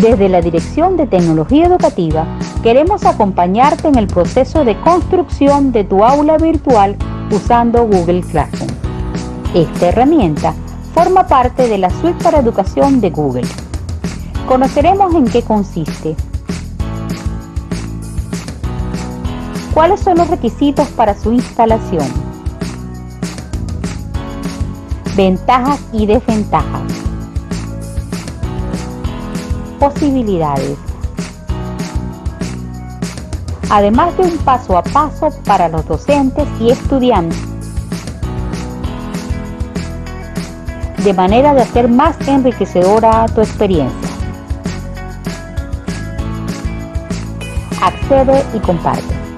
Desde la Dirección de Tecnología Educativa queremos acompañarte en el proceso de construcción de tu aula virtual usando Google Classroom. Esta herramienta forma parte de la suite para educación de Google. Conoceremos en qué consiste, cuáles son los requisitos para su instalación, ventajas y desventajas, posibilidades, además de un paso a paso para los docentes y estudiantes, de manera de hacer más enriquecedora tu experiencia. Accede y comparte.